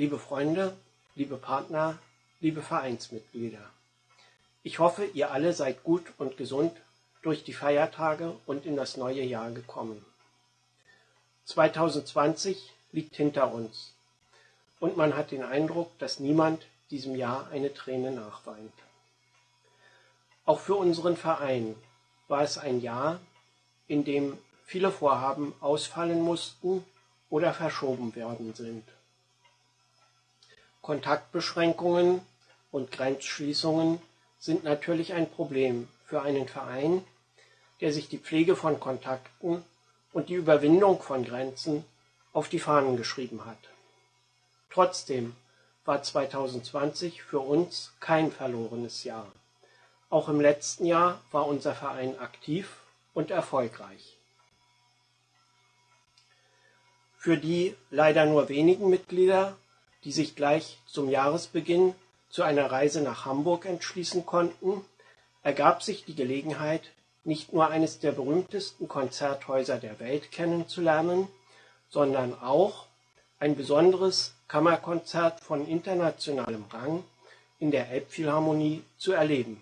liebe Freunde, liebe Partner, liebe Vereinsmitglieder. Ich hoffe, ihr alle seid gut und gesund durch die Feiertage und in das neue Jahr gekommen. 2020 liegt hinter uns und man hat den Eindruck, dass niemand diesem Jahr eine Träne nachweint. Auch für unseren Verein war es ein Jahr, in dem viele Vorhaben ausfallen mussten oder verschoben werden sind. Kontaktbeschränkungen und Grenzschließungen sind natürlich ein Problem für einen Verein, der sich die Pflege von Kontakten und die Überwindung von Grenzen auf die Fahnen geschrieben hat. Trotzdem war 2020 für uns kein verlorenes Jahr. Auch im letzten Jahr war unser Verein aktiv und erfolgreich. Für die leider nur wenigen Mitglieder, die sich gleich zum Jahresbeginn zu einer Reise nach Hamburg entschließen konnten, ergab sich die Gelegenheit, nicht nur eines der berühmtesten Konzerthäuser der Welt kennenzulernen, sondern auch ein besonderes Kammerkonzert von internationalem Rang in der Elbphilharmonie zu erleben.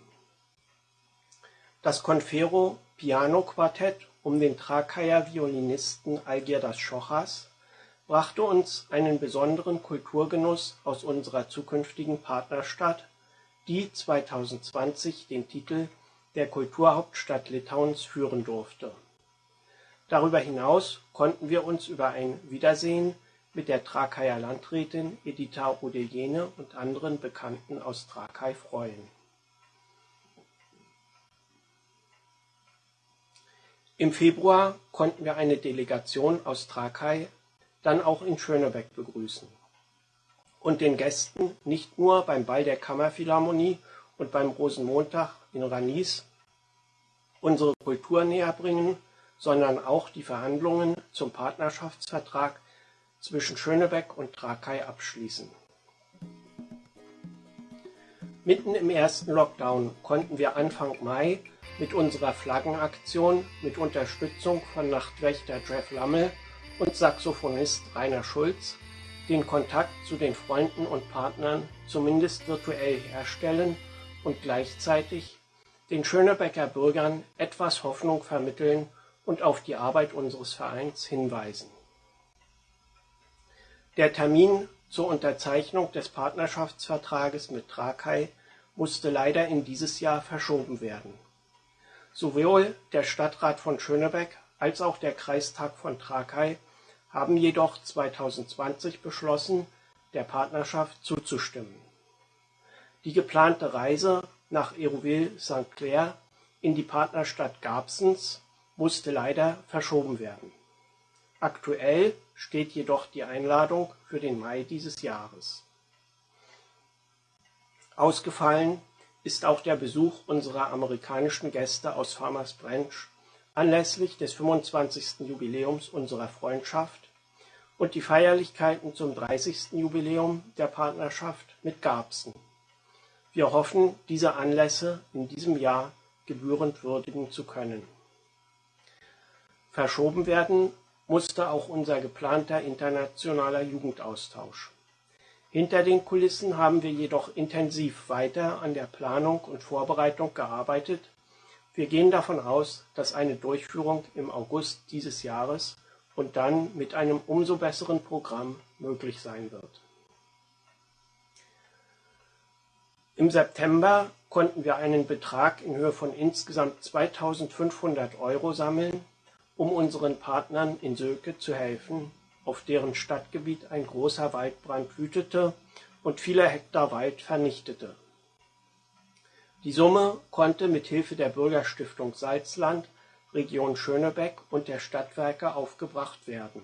Das Confero Piano Quartett um den Trakayer Violinisten Algirdas Schochas brachte uns einen besonderen Kulturgenuss aus unserer zukünftigen Partnerstadt, die 2020 den Titel der Kulturhauptstadt Litauens führen durfte. Darüber hinaus konnten wir uns über ein Wiedersehen mit der Trakayer Landrätin Edita Odejene und anderen Bekannten aus Trakai freuen. Im Februar konnten wir eine Delegation aus Trakai dann auch in Schönebeck begrüßen und den Gästen nicht nur beim Ball der Kammerphilharmonie und beim Rosenmontag in Ranis unsere Kultur näher bringen, sondern auch die Verhandlungen zum Partnerschaftsvertrag zwischen Schönebeck und Trakai abschließen. Mitten im ersten Lockdown konnten wir Anfang Mai mit unserer Flaggenaktion mit Unterstützung von Nachtwächter Jeff Lammel und Saxophonist Rainer Schulz den Kontakt zu den Freunden und Partnern zumindest virtuell herstellen und gleichzeitig den Schönebecker Bürgern etwas Hoffnung vermitteln und auf die Arbeit unseres Vereins hinweisen. Der Termin zur Unterzeichnung des Partnerschaftsvertrages mit Trakai musste leider in dieses Jahr verschoben werden. Sowohl der Stadtrat von Schönebeck als auch der Kreistag von Trakai haben jedoch 2020 beschlossen, der Partnerschaft zuzustimmen. Die geplante Reise nach Hérouville-St. Clair in die Partnerstadt Garbsens musste leider verschoben werden. Aktuell steht jedoch die Einladung für den Mai dieses Jahres. Ausgefallen ist auch der Besuch unserer amerikanischen Gäste aus Farmers Branch anlässlich des 25. Jubiläums unserer Freundschaft und die Feierlichkeiten zum 30. Jubiläum der Partnerschaft mit Garbsen. Wir hoffen, diese Anlässe in diesem Jahr gebührend würdigen zu können. Verschoben werden musste auch unser geplanter internationaler Jugendaustausch. Hinter den Kulissen haben wir jedoch intensiv weiter an der Planung und Vorbereitung gearbeitet. Wir gehen davon aus, dass eine Durchführung im August dieses Jahres und dann mit einem umso besseren Programm möglich sein wird. Im September konnten wir einen Betrag in Höhe von insgesamt 2500 Euro sammeln, um unseren Partnern in Söke zu helfen, auf deren Stadtgebiet ein großer Waldbrand wütete und viele Hektar Wald vernichtete. Die Summe konnte mit Hilfe der Bürgerstiftung Salzland, Region Schönebeck und der Stadtwerke aufgebracht werden.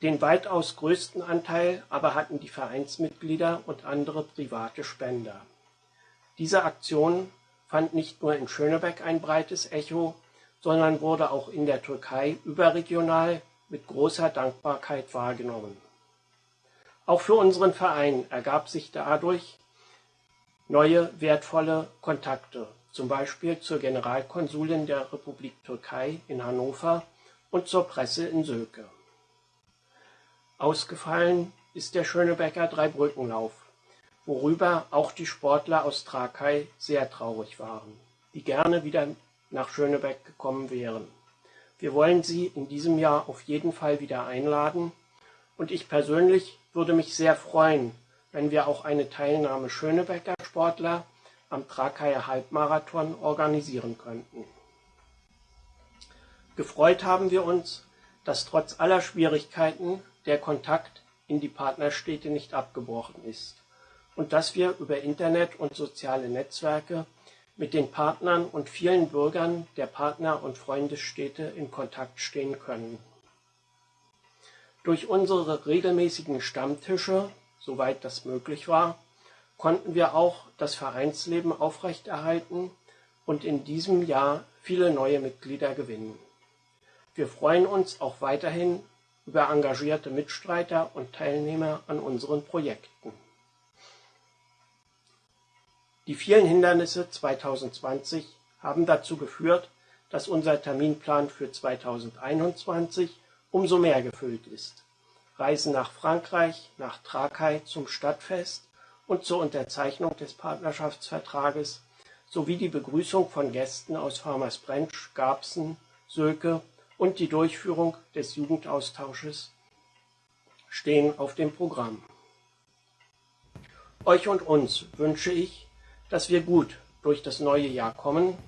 Den weitaus größten Anteil aber hatten die Vereinsmitglieder und andere private Spender. Diese Aktion fand nicht nur in Schönebeck ein breites Echo, sondern wurde auch in der Türkei überregional mit großer Dankbarkeit wahrgenommen. Auch für unseren Verein ergab sich dadurch neue wertvolle Kontakte, zum Beispiel zur Generalkonsulin der Republik Türkei in Hannover und zur Presse in Söke. Ausgefallen ist der Schönebecker Dreibrückenlauf, worüber auch die Sportler aus Trakai sehr traurig waren, die gerne wieder nach Schönebeck gekommen wären. Wir wollen Sie in diesem Jahr auf jeden Fall wieder einladen und ich persönlich würde mich sehr freuen, wenn wir auch eine Teilnahme Schönebecker Sportler am Trakaier Halbmarathon organisieren könnten. Gefreut haben wir uns, dass trotz aller Schwierigkeiten der Kontakt in die Partnerstädte nicht abgebrochen ist und dass wir über Internet und soziale Netzwerke mit den Partnern und vielen Bürgern der Partner- und Freundesstädte in Kontakt stehen können. Durch unsere regelmäßigen Stammtische, soweit das möglich war, konnten wir auch das Vereinsleben aufrechterhalten und in diesem Jahr viele neue Mitglieder gewinnen. Wir freuen uns auch weiterhin über engagierte Mitstreiter und Teilnehmer an unseren Projekten. Die vielen Hindernisse 2020 haben dazu geführt, dass unser Terminplan für 2021 umso mehr gefüllt ist. Reisen nach Frankreich, nach Trakai zum Stadtfest und zur Unterzeichnung des Partnerschaftsvertrages sowie die Begrüßung von Gästen aus Farmersbrench, Garbsen, Söke und die Durchführung des Jugendaustausches stehen auf dem Programm. Euch und uns wünsche ich, dass wir gut durch das neue Jahr kommen,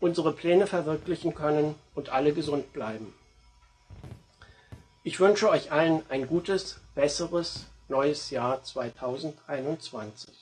unsere Pläne verwirklichen können und alle gesund bleiben. Ich wünsche euch allen ein gutes, besseres neues Jahr 2021.